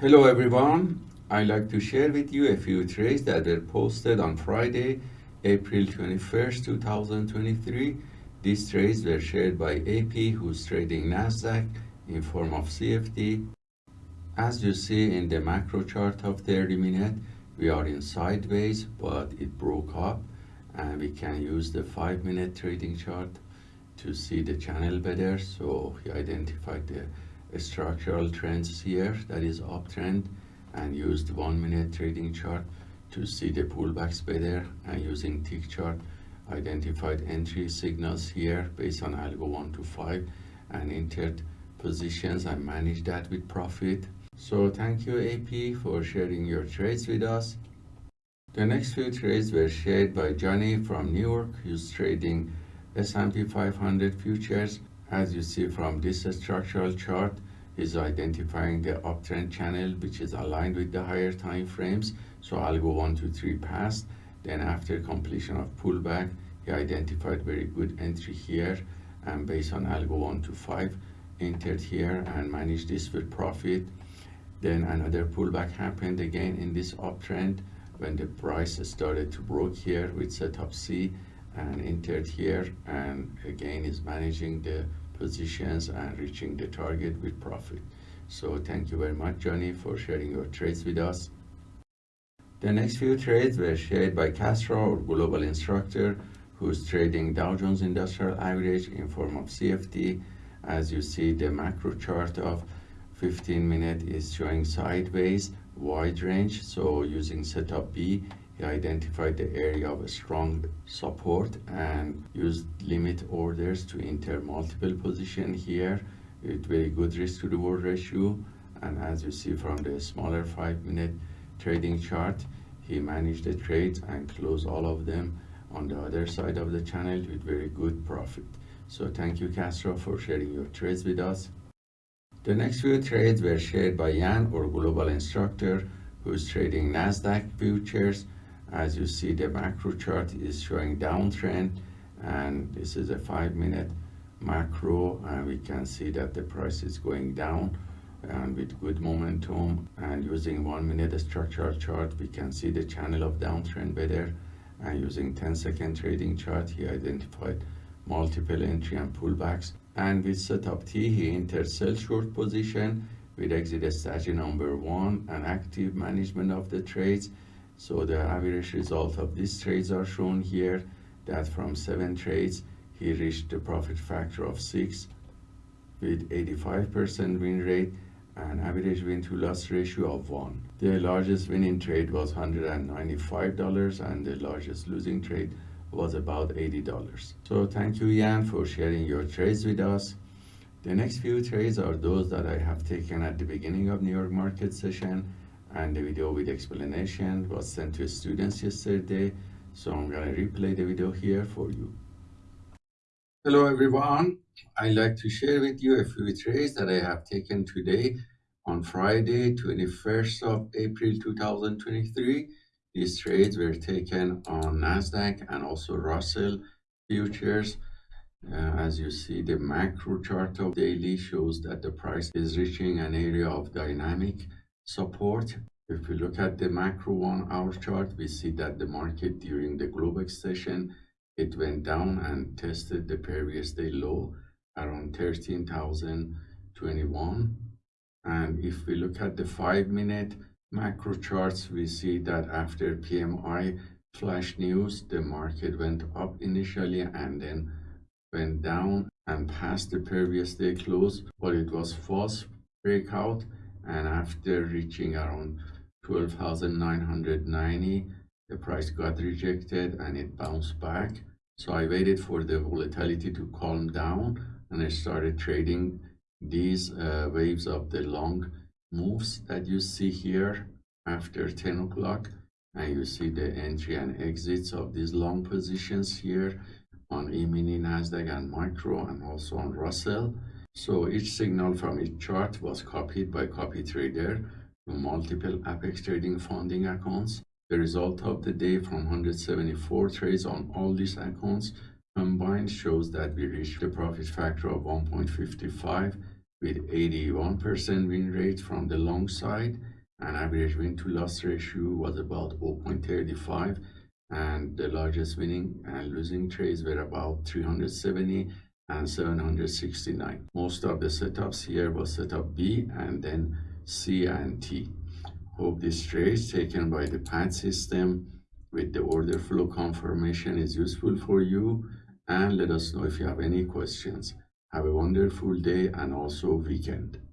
Hello everyone. I'd like to share with you a few trades that were posted on Friday, April 21st, 2023. These trades were shared by AP who's trading Nasdaq in form of CFD. As you see in the macro chart of 30 minute, we are in sideways, but it broke up and we can use the five minute trading chart to see the channel better. So he identified the structural trends here that is uptrend and used one minute trading chart to see the pullbacks better and using tick chart identified entry signals here based on algo 1 to 5 and entered positions and managed that with profit. So thank you AP for sharing your trades with us. The next few trades were shared by Johnny from New York who's trading S&P 500 futures. As you see from this structural chart, is identifying the uptrend channel which is aligned with the higher time frames. So algo one, two, three past. Then after completion of pullback, he identified very good entry here and based on algo 1 to 5 entered here and managed this with profit then another pullback happened again in this uptrend when the price started to broke here with setup C and entered here and again is managing the positions and reaching the target with profit. So thank you very much Johnny for sharing your trades with us. The next few trades were shared by Castro, our global instructor, who's trading Dow Jones Industrial Average in form of CFD. As you see, the macro chart of 15 minute is showing sideways, wide range. So using setup B, he identified the area of a strong support and used limit orders to enter multiple position here with very good risk to reward ratio. And as you see from the smaller five minute trading chart he managed the trades and closed all of them on the other side of the channel with very good profit. So thank you Castro for sharing your trades with us. The next few trades were shared by Jan our global instructor who's trading Nasdaq futures as you see the macro chart is showing downtrend and this is a five minute macro and we can see that the price is going down and with good momentum. And using one minute structural chart we can see the channel of downtrend better. And using 10 second trading chart he identified multiple entry and pullbacks. And with setup T he entered sell short position. With exit strategy number one and active management of the trades so the average result of these trades are shown here that from seven trades, he reached the profit factor of six with 85% win rate and average win to loss ratio of one. The largest winning trade was $195 and the largest losing trade was about $80. So thank you Jan for sharing your trades with us. The next few trades are those that I have taken at the beginning of New York market session and the video with explanation was sent to students yesterday. So i'm to replay the video here for you. Hello everyone. I'd like to share with you a few trades that i have taken today. On friday 21st of april 2023 these trades were taken on nasdaq and also russell futures. Uh, as you see the macro chart of daily shows that the price is reaching an area of dynamic support. If we look at the macro one hour chart, we see that the market during the Globex session, it went down and tested the previous day low around 13,021. And if we look at the five minute macro charts, we see that after PMI flash news, the market went up initially and then went down and past the previous day close, but it was false breakout and after reaching around 12,990 the price got rejected and it bounced back. So I waited for the volatility to calm down and I started trading these uh, waves of the long moves that you see here after 10 o'clock. And you see the entry and exits of these long positions here on E-mini, NASDAQ and Micro and also on Russell so each signal from each chart was copied by copy trader to multiple Apex trading funding accounts. The result of the day from 174 trades on all these accounts combined shows that we reached a profit factor of 1.55 with 81% win rate from the long side and average win to loss ratio was about 0.35 and the largest winning and losing trades were about 370 and 769 most of the setups here was setup b and then c and t. Hope this trade taken by the pad system with the order flow confirmation is useful for you and let us know if you have any questions. Have a wonderful day and also weekend